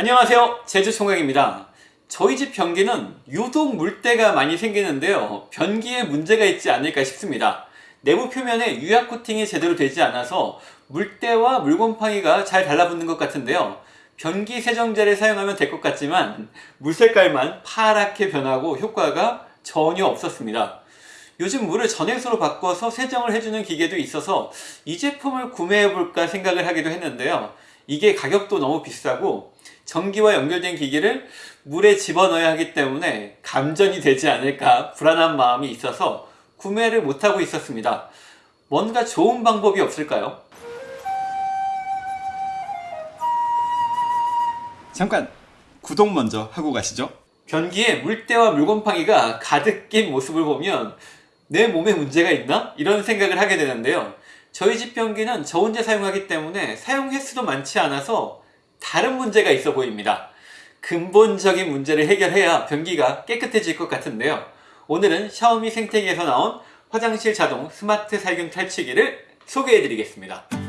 안녕하세요. 제주총각입니다. 저희 집 변기는 유독 물때가 많이 생기는데요. 변기에 문제가 있지 않을까 싶습니다. 내부 표면에 유약 코팅이 제대로 되지 않아서 물때와 물곰팡이가 잘 달라붙는 것 같은데요. 변기 세정제를 사용하면 될 것 같지만 물 색깔만 파랗게 변하고 효과가 전혀 없었습니다. 요즘 물을 전해수로 바꿔서 세정을 해주는 기계도 있어서 이 제품을 구매해볼까 생각을 하기도 했는데요 이게 가격도 너무 비싸고 전기와 연결된 기기를 물에 집어넣어야 하기 때문에 감전이 되지 않을까 불안한 마음이 있어서 구매를 못하고 있었습니다. 뭔가 좋은 방법이 없을까요? 잠깐 구독 먼저 하고 가시죠 변기에 물때와 물곰팡이가 가득 낀 모습을 보면 내 몸에 문제가 있나? 이런 생각을 하게 되는데요. 저희 집 변기는 저 혼자 사용하기 때문에 사용 횟수도 많지 않아서 다른 문제가 있어 보입니다. 근본적인 문제를 해결해야 변기가 깨끗해질 것 같은데요. 오늘은 샤오미 생태계에서 나온 화장실 자동 스마트 살균 탈취기를 소개해 드리겠습니다.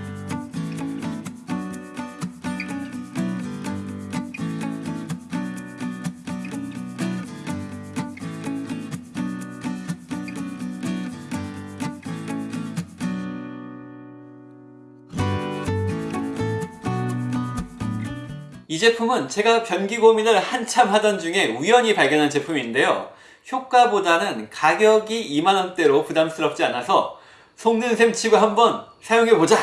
이 제품은 제가 변기 고민을 한참 하던 중에 우연히 발견한 제품인데요. 효과보다는 가격이 2만원대로 부담스럽지 않아서 속는 셈 치고 한번 사용해보자!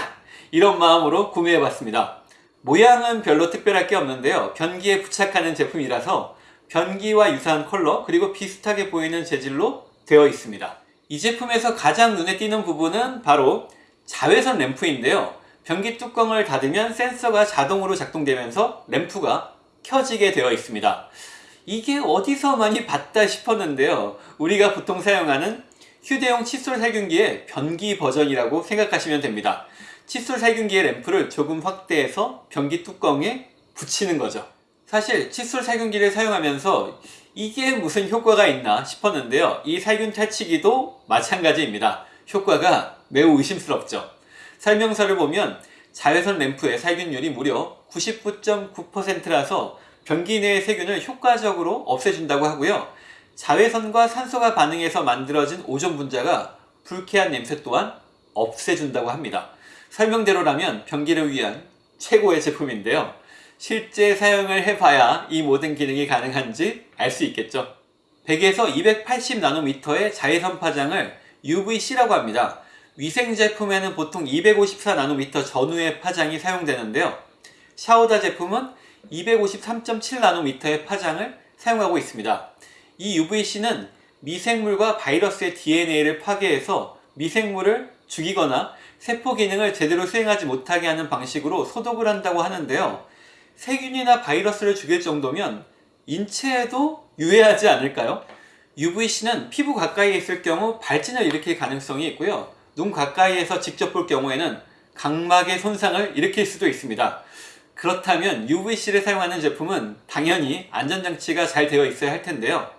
이런 마음으로 구매해봤습니다. 모양은 별로 특별할 게 없는데요. 변기에 부착하는 제품이라서 변기와 유사한 컬러 그리고 비슷하게 보이는 재질로 되어 있습니다. 이 제품에서 가장 눈에 띄는 부분은 바로 자외선 램프인데요. 변기 뚜껑을 닫으면 센서가 자동으로 작동되면서 램프가 켜지게 되어 있습니다. 이게 어디서 많이 봤다 싶었는데요. 우리가 보통 사용하는 휴대용 칫솔 살균기의 변기 버전이라고 생각하시면 됩니다. 칫솔 살균기의 램프를 조금 확대해서 변기 뚜껑에 붙이는 거죠. 사실 칫솔 살균기를 사용하면서 이게 무슨 효과가 있나 싶었는데요. 이 살균 탈취기도 마찬가지입니다. 효과가 매우 의심스럽죠. 설명서를 보면 자외선 램프의 살균율이 무려 99.9%라서 변기 내의 세균을 효과적으로 없애준다고 하고요. 자외선과 산소가 반응해서 만들어진 오존 분자가 불쾌한 냄새 또한 없애준다고 합니다. 설명대로라면 변기를 위한 최고의 제품인데요. 실제 사용을 해봐야 이 모든 기능이 가능한지 알 수 있겠죠. 100에서 280나노미터의 자외선 파장을 UVC라고 합니다. 위생 제품에는 보통 254나노미터 전후의 파장이 사용되는데요. 샤오다 제품은 253.7나노미터의 파장을 사용하고 있습니다. 이 UVC는 미생물과 바이러스의 DNA를 파괴해서 미생물을 죽이거나 세포 기능을 제대로 수행하지 못하게 하는 방식으로 소독을 한다고 하는데요. 세균이나 바이러스를 죽일 정도면 인체에도 유해하지 않을까요? UVC는 피부 가까이에 있을 경우 발진을 일으킬 가능성이 있고요. 눈 가까이에서 직접 볼 경우에는 각막의 손상을 일으킬 수도 있습니다. 그렇다면 UVC를 사용하는 제품은 당연히 안전장치가 잘 되어 있어야 할 텐데요.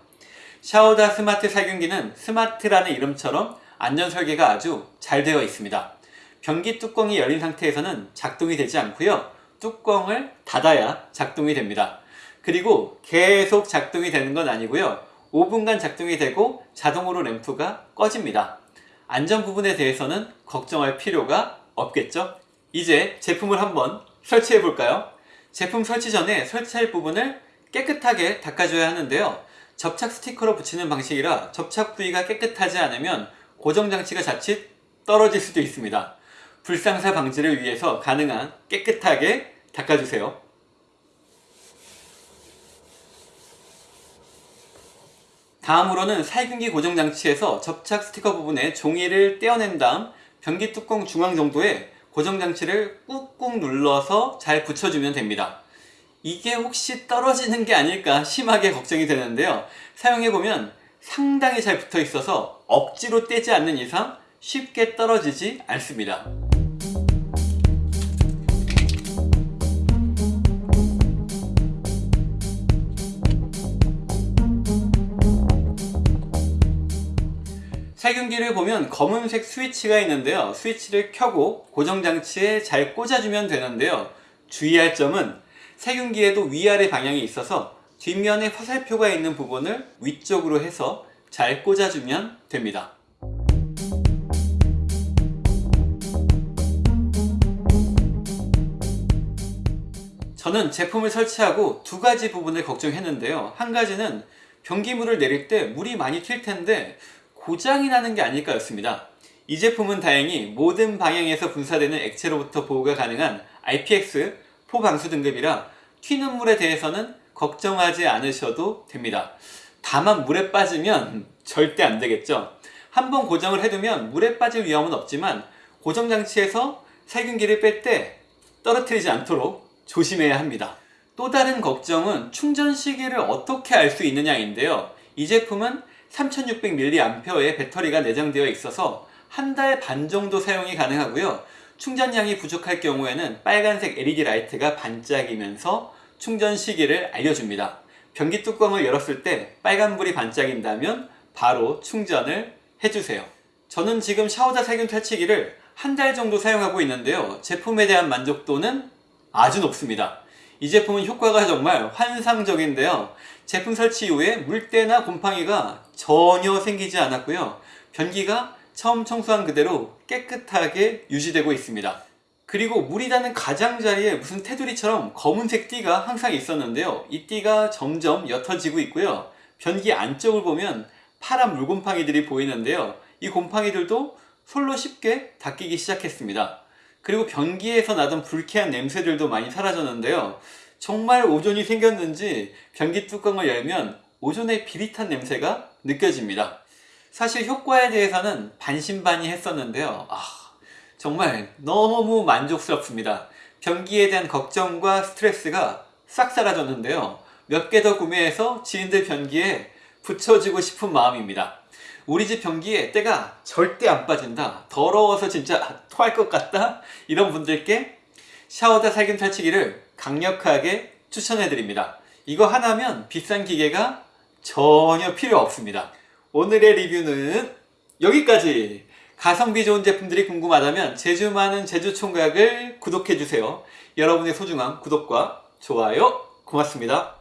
샤오다 스마트 살균기는 스마트라는 이름처럼 안전 설계가 아주 잘 되어 있습니다. 변기 뚜껑이 열린 상태에서는 작동이 되지 않고요. 뚜껑을 닫아야 작동이 됩니다. 그리고 계속 작동이 되는 건 아니고요. 5분간 작동이 되고 자동으로 램프가 꺼집니다. 안전 부분에 대해서는 걱정할 필요가 없겠죠? 이제 제품을 한번 설치해 볼까요? 제품 설치 전에 설치할 부분을 깨끗하게 닦아줘야 하는데요. 접착 스티커로 붙이는 방식이라 접착 부위가 깨끗하지 않으면 고정장치가 자칫 떨어질 수도 있습니다. 불상사 방지를 위해서 가능한 깨끗하게 닦아주세요. 다음으로는 살균기 고정장치에서 접착 스티커 부분에 종이를 떼어낸 다음 변기 뚜껑 중앙 정도에 고정장치를 꾹꾹 눌러서 잘 붙여주면 됩니다. 이게 혹시 떨어지는 게 아닐까 심하게 걱정이 되는데요. 사용해보면 상당히 잘 붙어 있어서 억지로 떼지 않는 이상 쉽게 떨어지지 않습니다. 살균기를 보면 검은색 스위치가 있는데요. 스위치를 켜고 고정장치에 잘 꽂아주면 되는데요. 주의할 점은 세균기에도 위아래 방향이 있어서 뒷면에 화살표가 있는 부분을 위쪽으로 해서 잘 꽂아주면 됩니다. 저는 제품을 설치하고 두 가지 부분을 걱정했는데요. 한 가지는 변기물을 내릴 때 물이 많이 튈 텐데 고장이 나는 게 아닐까였습니다. 이 제품은 다행히 모든 방향에서 분사되는 액체로부터 보호가 가능한 IPX 포방수 등급이라 튀는 물에 대해서는 걱정하지 않으셔도 됩니다. 다만 물에 빠지면 절대 안 되겠죠. 한번 고정을 해두면 물에 빠질 위험은 없지만 고정 장치에서 살균기를 뺄 때 떨어뜨리지 않도록 조심해야 합니다. 또 다른 걱정은 충전 시기를 어떻게 알 수 있느냐인데요. 이 제품은 3600mAh의 배터리가 내장되어 있어서 한 달 반 정도 사용이 가능하고요. 충전량이 부족할 경우에는 빨간색 LED 라이트가 반짝이면서 충전 시기를 알려줍니다. 변기 뚜껑을 열었을 때 빨간불이 반짝인다면 바로 충전을 해주세요. 저는 지금 샤오다 살균 탈취기를 한 달 정도 사용하고 있는데요. 제품에 대한 만족도는 아주 높습니다. 이 제품은 효과가 정말 환상적인데요. 제품 설치 이후에 물때나 곰팡이가 전혀 생기지 않았고요. 변기가 처음 청소한 그대로 깨끗하게 유지되고 있습니다. 그리고 물이 닿는 가장자리에 무슨 테두리처럼 검은색 띠가 항상 있었는데요. 이 띠가 점점 옅어지고 있고요. 변기 안쪽을 보면 파란 물곰팡이들이 보이는데요. 이 곰팡이들도 솔로 쉽게 닦이기 시작했습니다. 그리고 변기에서 나던 불쾌한 냄새들도 많이 사라졌는데요. 정말 오존이 생겼는지 변기 뚜껑을 열면 오존의 비릿한 냄새가 느껴집니다. 사실 효과에 대해서는 반신반의 했었는데요. 아, 정말 너무 만족스럽습니다. 변기에 대한 걱정과 스트레스가 싹 사라졌는데요. 몇 개 더 구매해서 지인들 변기에 붙여주고 싶은 마음입니다. 우리 집 변기에 때가 절대 안 빠진다. 더러워서 진짜 토할 것 같다. 이런 분들께 샤워다 살균 탈취기를 강력하게 추천해 드립니다. 이거 하나면 비싼 기계가 전혀 필요 없습니다. 오늘의 리뷰는 여기까지! 가성비 좋은 제품들이 궁금하다면 제주 많은 제주 총각을 구독해 주세요. 여러분의 소중한 구독과 좋아요 고맙습니다.